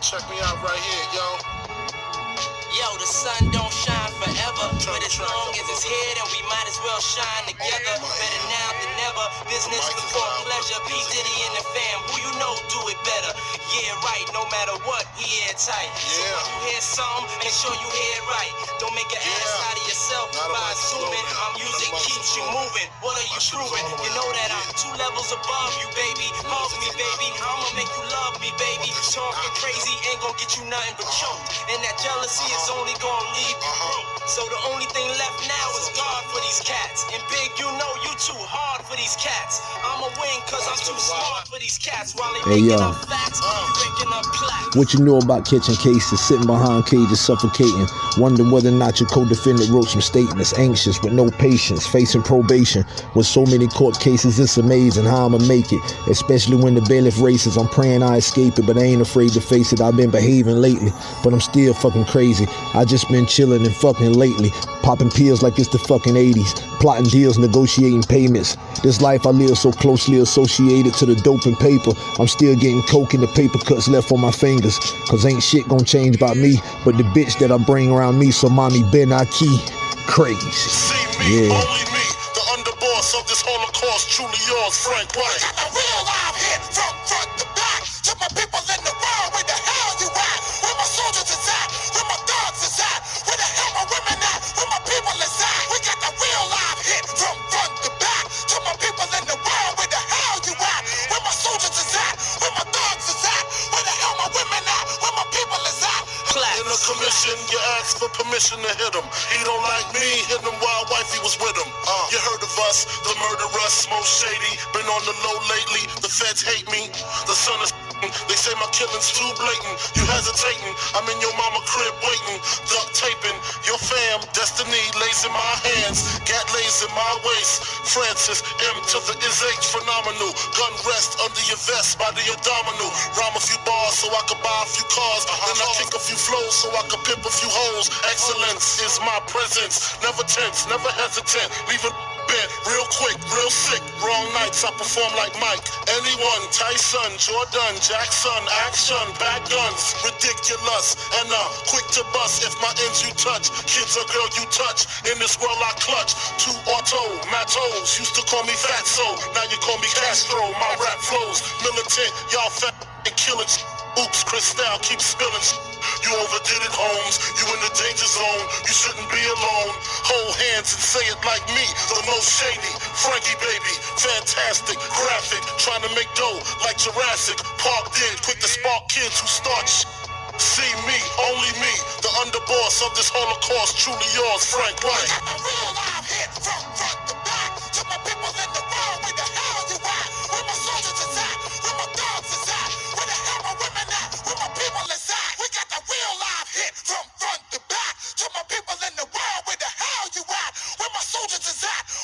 Check me out right here, yo. Yo, the sun don't shine forever, but as long as it's here, then we might as well shine together. Better now than never. Business before pleasure. P Diddy and the fam, who you know do it better. Yeah, right. No matter what, we airtight. So Yeah. when you hear some, make sure you hear it right. Don't make an ass out of yourself by about to slow assuming our music keeps you moving. What are you proving? all the way You know that I'm two levels above you, baby. Hug me, baby. I'ma you baby. Talking crazy ain't gonna get you nothing but choked. And that jealousy is Uh-huh. only gonna leave you Uh-huh. broke. So the only thing left now is God for these cats. And big, you know you too hard for these cats. I'ma win cause I'm too smart for these cats. While they Hey, yo. facts, I'm up plaques. What you know about catching cases, sitting behind cages, suffocating, wondering whether or not your co-defendant wrote some statements, anxious with no patience, facing probation. With so many court cases, it's amazing how I'ma make it. Especially when the bailiff races, I'm praying I escape it, but I ain't afraid to face it. I've been behaving lately, but I'm still fucking crazy. I just been chilling and fucking lately, popping pills like it's the fucking 80s, plotting deals, negotiating payments. This life I live so closely associated to the dope and paper. I'm still getting coke in the paper cuts left on my fingers. Cause ain't shit gonna change about me, but the bitch that I bring around me. So mommy Ben Aki, crazy. See me, Yeah. only me, the underboss of this Holocaust, truly yours, Frank White. Commission, you ask for permission to hit him. He don't like me, hit him while wifey was with him. Uh, you heard of us, the murderers, most shady. Been on the low lately, the feds hate me. The son is they say my killing's too blatant. You hesitating, I'm in your mama crib waiting. Duct taping, your fam, destiny lays in my hands. Gat lays in my waist. Francis, M to the is H, phenomenal. Gun rest under your vest by the abdominal. Rhyme a few bars so I could buy a few cars. Then I kick a few flows so I could pimp a few hoes. Excellence is my presence. Never tense, never hesitant. Leaving bent real quick, real sick. Wrong nights, I perform like Mike. Anyone, Tyson, Jordan, Jackson, action, bad guns, ridiculous. And uh, quick to bust if my ends you touch. Kids or girl you touch. In this world I clutch. Two auto, matos. Used to call me Fatso. Now you call me Castro. My rap flows militant. Y'all fat and killing. Oops, Cristal keep spilling. You overdid it, Holmes. You in the danger zone. You shouldn't be alone. Hold hands and say it like me, the most shady. Frankie baby, fantastic, graphic, trying to make dough like Jurassic. Park did, quick to spark kids who start See me, only me, the underboss of this Holocaust, truly yours, Frank White. negligence is that?